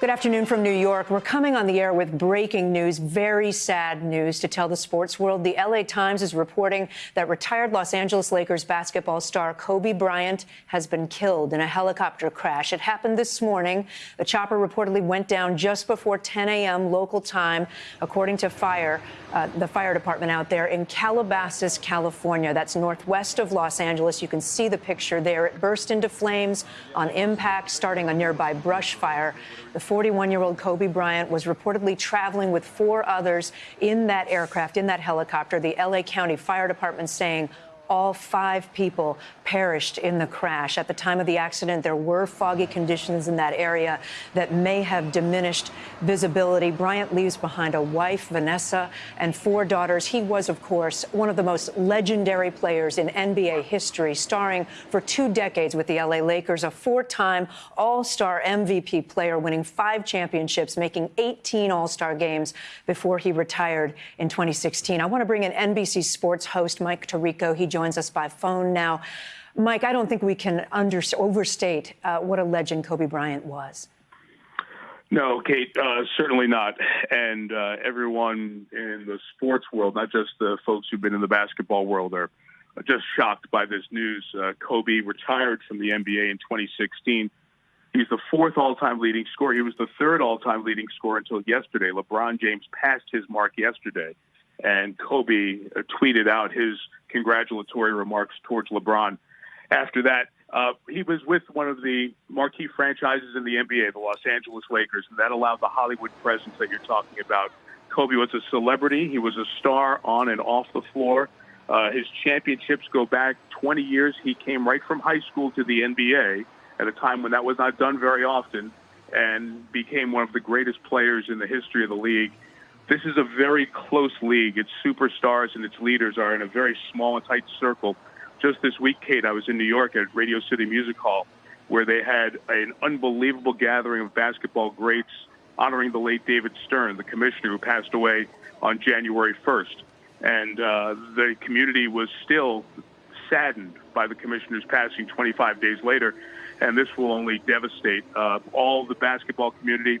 Good afternoon from New York. We're coming on the air with breaking news, very sad news to tell the sports world. The LA Times is reporting that retired Los Angeles Lakers basketball star Kobe Bryant has been killed in a helicopter crash. It happened this morning. The chopper reportedly went down just before 10 a.m. local time, according to fire, uh, the fire department out there in Calabasas, California. That's northwest of Los Angeles. You can see the picture there. It burst into flames on impact, starting a nearby brush fire. The 41 year old Kobe Bryant was reportedly traveling with four others in that aircraft, in that helicopter. The LA County Fire Department saying all five people perished in the crash. At the time of the accident, there were foggy conditions in that area that may have diminished visibility. Bryant leaves behind a wife, Vanessa, and four daughters. He was, of course, one of the most legendary players in NBA history, starring for two decades with the LA Lakers, a four time All Star MVP player, winning five championships, making 18 All Star games before he retired in 2016. I want to bring in NBC Sports host Mike Tirico. He joins us by phone now. Mike, I don't think we can under, overstate uh, what a legend Kobe Bryant was. No, Kate, uh, certainly not. And uh, everyone in the sports world, not just the folks who've been in the basketball world, are just shocked by this news. Uh, Kobe retired from the NBA in 2016. He's the fourth all-time leading scorer. He was the third all-time leading scorer until yesterday. LeBron James passed his mark yesterday and Kobe uh, tweeted out his congratulatory remarks towards LeBron. After that, uh, he was with one of the marquee franchises in the NBA, the Los Angeles Lakers, and that allowed the Hollywood presence that you're talking about. Kobe was a celebrity. He was a star on and off the floor. Uh, his championships go back 20 years. He came right from high school to the NBA at a time when that was not done very often and became one of the greatest players in the history of the league this is a very close league. Its superstars and its leaders are in a very small and tight circle. Just this week, Kate, I was in New York at Radio City Music Hall, where they had an unbelievable gathering of basketball greats honoring the late David Stern, the commissioner who passed away on January 1st. And uh, the community was still saddened by the commissioner's passing 25 days later. And this will only devastate uh, all the basketball community,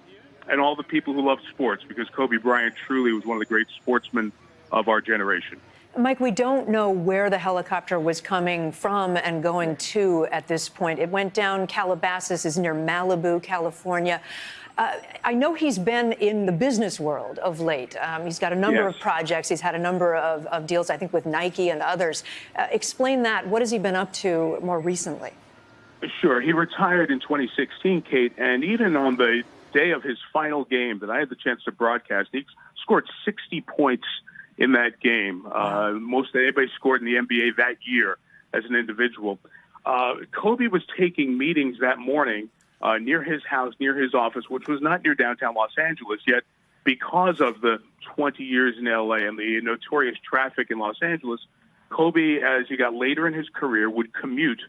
and all the people who love sports because Kobe Bryant truly was one of the great sportsmen of our generation. Mike, we don't know where the helicopter was coming from and going to at this point. It went down Calabasas, is near Malibu, California. Uh, I know he's been in the business world of late. Um, he's got a number yes. of projects. He's had a number of, of, deals, I think, with Nike and others. Uh, explain that. What has he been up to more recently? Sure. He retired in 2016, Kate, and even on the day of his final game that I had the chance to broadcast, he scored 60 points in that game, uh, most that anybody scored in the NBA that year as an individual. Uh, Kobe was taking meetings that morning uh, near his house, near his office, which was not near downtown Los Angeles yet, because of the 20 years in LA and the notorious traffic in Los Angeles. Kobe, as he got later in his career, would commute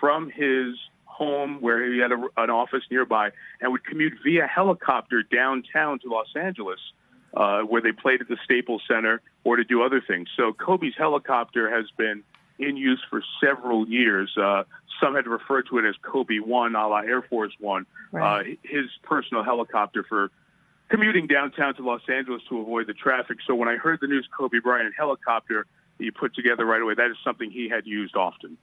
from his home where he had a, an office nearby and would commute via helicopter downtown to Los Angeles, uh, where they played at the Staples Center or to do other things. So Kobe's helicopter has been in use for several years. Uh, some had referred to it as Kobe One, a la Air Force One, right. uh, his personal helicopter for commuting downtown to Los Angeles to avoid the traffic. So when I heard the news Kobe Bryant helicopter, you put together right away, that is something he had used often.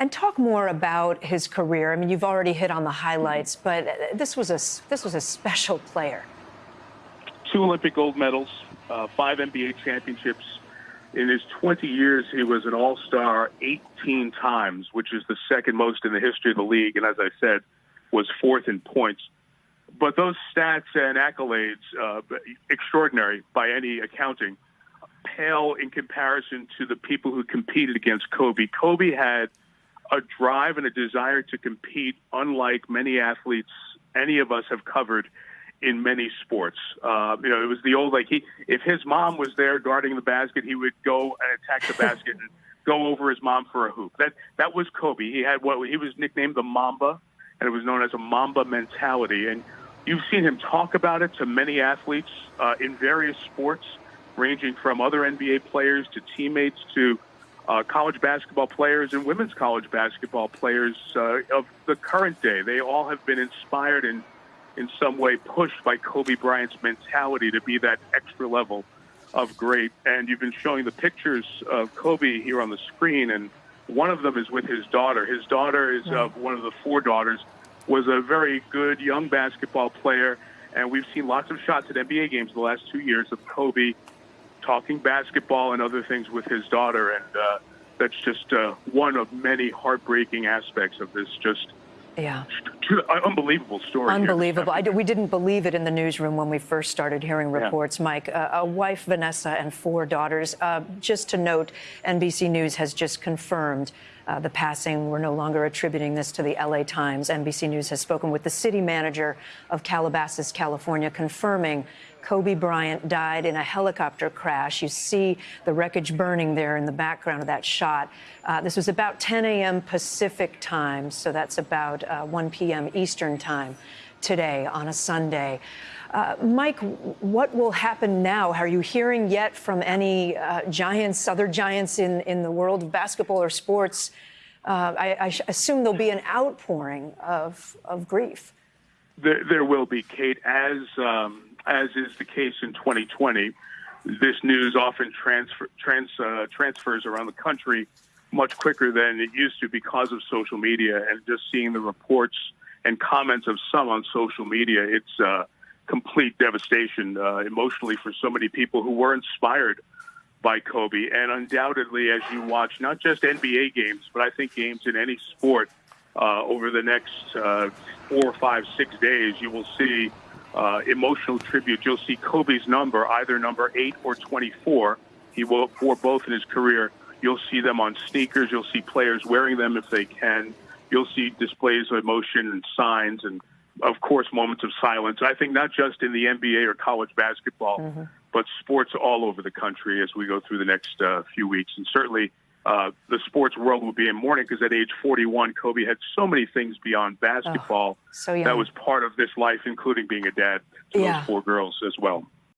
And talk more about his career. I mean, you've already hit on the highlights, but this was a this was a special player. Two Olympic gold medals, uh, five NBA championships. In his 20 years, he was an All-Star 18 times, which is the second most in the history of the league, and as I said, was fourth in points. But those stats and accolades, uh, extraordinary by any accounting, pale in comparison to the people who competed against Kobe. Kobe had a drive and a desire to compete, unlike many athletes any of us have covered in many sports. Uh, you know, it was the old like he if his mom was there guarding the basket, he would go and attack the basket and go over his mom for a hoop. That that was Kobe. He had what he was nicknamed the Mamba, and it was known as a Mamba mentality. And you've seen him talk about it to many athletes uh, in various sports, ranging from other NBA players to teammates to uh, college basketball players and women's college basketball players uh, of the current day. They all have been inspired and in some way pushed by Kobe Bryant's mentality to be that extra level of great. And you've been showing the pictures of Kobe here on the screen, and one of them is with his daughter. His daughter is uh, one of the four daughters, was a very good young basketball player, and we've seen lots of shots at NBA games the last two years of Kobe talking basketball and other things with his daughter, and uh, that's just uh, one of many heartbreaking aspects of this just Yeah. unbelievable story. Unbelievable. I, we didn't believe it in the newsroom when we first started hearing reports, Mike. Uh, a wife, Vanessa, and four daughters. Uh, just to note, NBC News has just confirmed uh, the passing. We're no longer attributing this to the LA Times. NBC News has spoken with the city manager of Calabasas, California, confirming Kobe Bryant died in a helicopter crash. You see the wreckage burning there in the background of that shot. Uh, this was about 10 a.m. Pacific time, so that's about uh, 1 p.m. Eastern time today on a Sunday. Uh, Mike, what will happen now? Are you hearing yet from any uh, giants, other giants in, in the world of basketball or sports? Uh, I, I assume there'll be an outpouring of, of grief. There, there will be, Kate, as um, as is the case in 2020. This news often transfer, trans, uh, transfers around the country much quicker than it used to because of social media. And just seeing the reports and comments of some on social media, it's uh, complete devastation uh, emotionally for so many people who were inspired by Kobe. And undoubtedly, as you watch not just NBA games, but I think games in any sport uh, over the next uh, four, five, six days, you will see uh, emotional tribute. You'll see Kobe's number, either number eight or 24. He wore both in his career. You'll see them on sneakers. You'll see players wearing them if they can. You'll see displays of emotion and signs and, of course, moments of silence. I think not just in the NBA or college basketball, mm-hmm. but sports all over the country as we go through the next uh, few weeks. And certainly uh, the sports world would be in mourning because at age 41, Kobe had so many things beyond basketball oh, so that was part of this life, including being a dad to yeah. those four girls as well.